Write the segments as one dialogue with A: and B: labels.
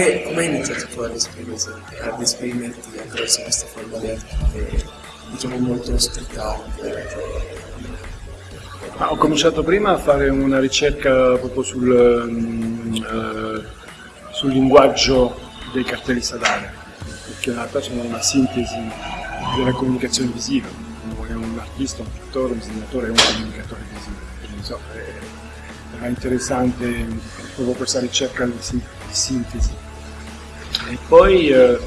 A: iniziato tu ad, ad esprimerti attraverso questa forma di arte diciamo molto strettante.
B: Ah, ho cominciato prima a fare una ricerca proprio sul, uh, sul linguaggio dei cartelli stradali, perché in realtà sono una sintesi della comunicazione visiva. È un artista, un pittore, un disegnatore, è un comunicatore visivo. Quindi, insomma, era interessante proprio questa ricerca di sintesi. E poi eh, eh,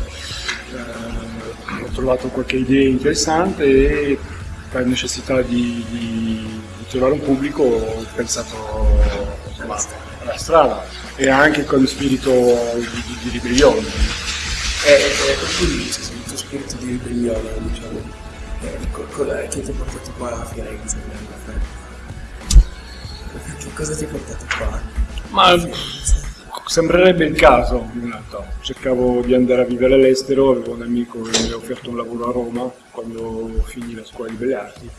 B: ho trovato qualche idea interessante e per necessità di, di, di trovare un pubblico ho pensato alla strada e anche con spirito di, di, ribellione.
A: E, e quindi il tuo spirito di ribellione, diciamo, eh, che ti ha portato qua a Firenze? Che cosa ti ha portato qua?
B: Ma sembrerebbe il caso in realtà. Cercavo di andare a vivere all'estero, avevo un amico che mi ha offerto un lavoro a Roma quando finì la scuola di belle arti,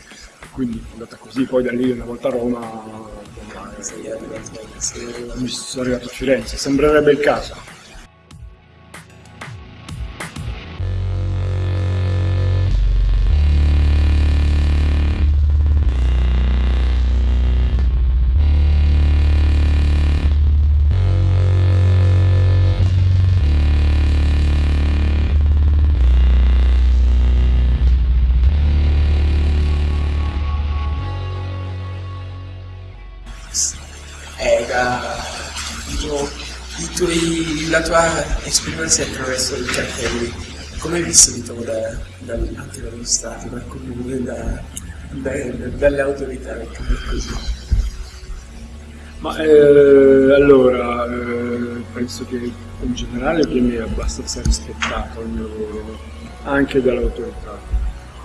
B: quindi è andata così, poi da lì una volta a Roma mi sono arrivato a Firenze, sembrerebbe il caso.
A: La tua esperienza attraverso i cartelli, come hai diciamo, da, da, dallo Stato, dal comune, da, da, dalle autorità, così?
B: Ma eh, allora, eh, penso che in generale viene abbastanza rispettato il mio lavoro, anche dall'autorità.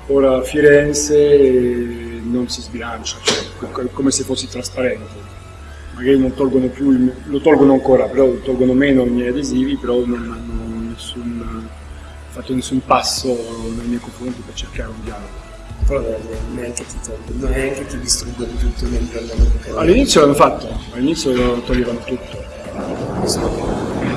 B: Ora Firenze eh, non si sbilancia, cioè, come se fossi trasparente magari non tolgono più, il, lo tolgono ancora, però tolgono meno i miei adesivi, però non hanno nessun, fatto nessun passo nei miei confronti per cercare un dialogo.
A: Però neanche ti tolgono, neanche ti distruggono tutto mentre andavano
B: All'inizio l'hanno fatto, all'inizio toglievano tutto.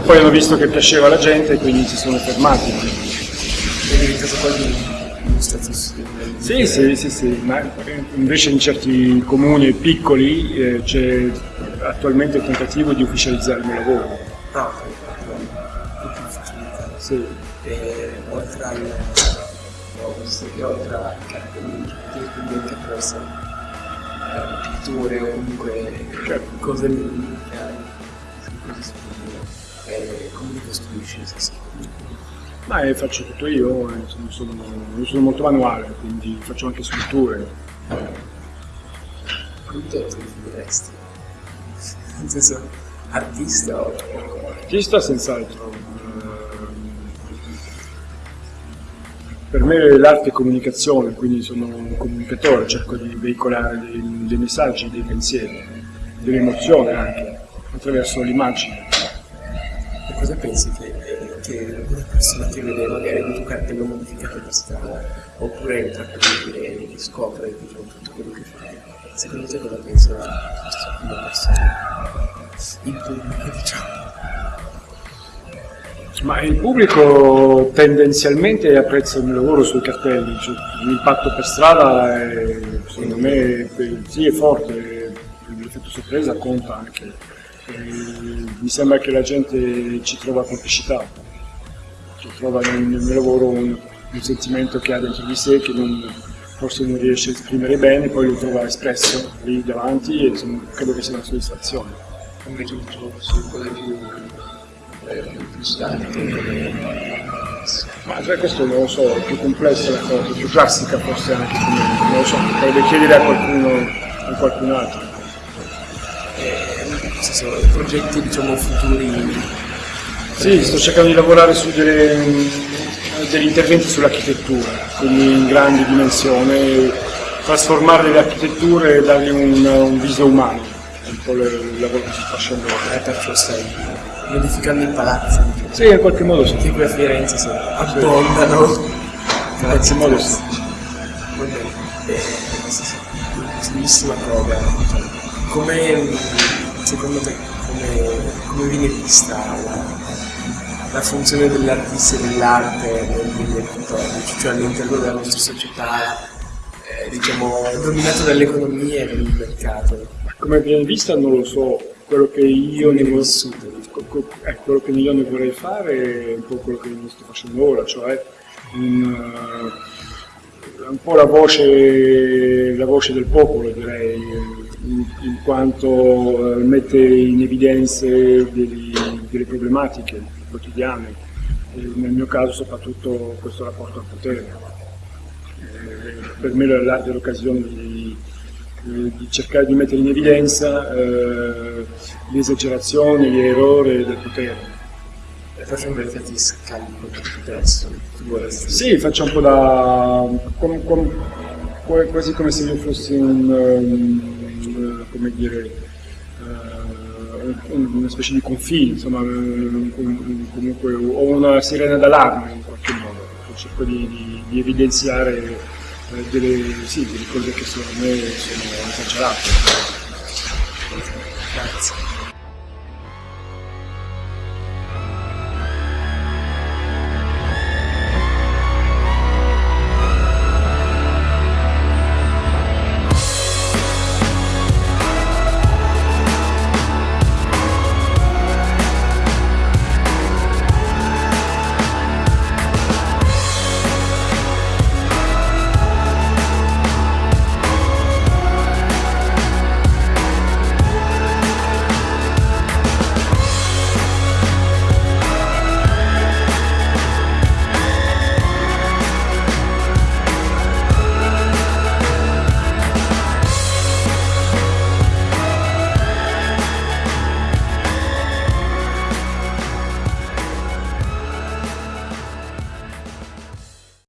B: Poi hanno visto che piaceva alla gente e quindi si sono fermati.
A: È diventato quasi status
B: sì, sì, sì, sì, ma invece in certi comuni piccoli eh, c'è attualmente il tentativo di ufficializzare il mio lavoro.
A: Ah,
B: sì.
A: E oltre al oltre a cartelli quindi attraverso eh, pitture o comunque certo. cose eh, come li costruisci?
B: Ma eh, faccio tutto io, eh, sono, sono, sono, molto manuale, quindi faccio anche sculture.
A: Te ti definiresti? Nel senso, artista o...
B: Artista senz'altro. Per me l'arte è comunicazione, quindi sono un comunicatore, cerco di veicolare dei, dei messaggi, dei pensieri, delle emozioni anche, attraverso l'immagine.
A: E cosa pensi che che una persona che vede magari un tuo cartello modificato per strada oppure entra per dire e scopre diciamo, tutto quello che fa secondo te cosa pensa una persona? Il pubblico diciamo.
B: Ma il pubblico tendenzialmente apprezza il mio lavoro sui cartelli, cioè, l'impatto per strada è, secondo me sì, è forte, l'effetto sorpresa conta anche. E mi sembra che la gente ci trova complicità trova nel, nel mio lavoro un, un, sentimento che ha dentro di sé che non, forse non riesce a esprimere bene, poi lo trova espresso lì davanti e insomma, credo che sia una soddisfazione.
A: Invece trovo su quelle più, eh, più statiche,
B: ma cioè, questo non lo so, è più complessa la cosa, più classica forse anche non lo so, potrebbe chiedere a qualcuno, a qualcun altro.
A: Eh, progetti diciamo futuri
B: sì, sto cercando di lavorare su delle, degli interventi sull'architettura, quindi in grandi dimensioni, trasformare le architetture e dargli un, un viso umano, è un po' il lavoro che sto facendo.
A: Eh, perciò stai modificando i palazzi.
B: Sì, in qualche modo sì.
A: Qui a Firenze si abbondano.
B: In qualche modo sì.
A: Va bene. Eh, bellissima cosa. Come, secondo te, come, come viene vista la la funzione dell'artista e dell'arte nel 2014, cioè all'interno della nostra società, eh, diciamo, dominata dall'economia e dal mercato.
B: Come viene vista non lo so, quello che io ne,
A: Viene
B: vor-
A: vissuta.
B: co- co- eh, quello che io ne vorrei fare è un po' quello che sto facendo ora, cioè un, eh, un po' la voce, la voce del popolo quanto eh, mette in evidenza degli- delle problematiche quotidiane, nel mio caso soprattutto questo rapporto al potere. Eh, per me l'arte è l'occasione di, eh, di cercare di mettere in evidenza eh, le esagerazioni, gli errori del potere.
A: Faccio un mercato scarico adesso, tu vorresti
B: Sì, faccio un po' da... com- com- qua- quasi come se io fossi un... eh, come dire... eh, un- una specie di confine, insomma, un- un- comunque ho una sirena d'allarme in qualche modo, cerco di, di- di evidenziare eh, delle, sì, delle cose che secondo me sono esagerate.
A: Grazie.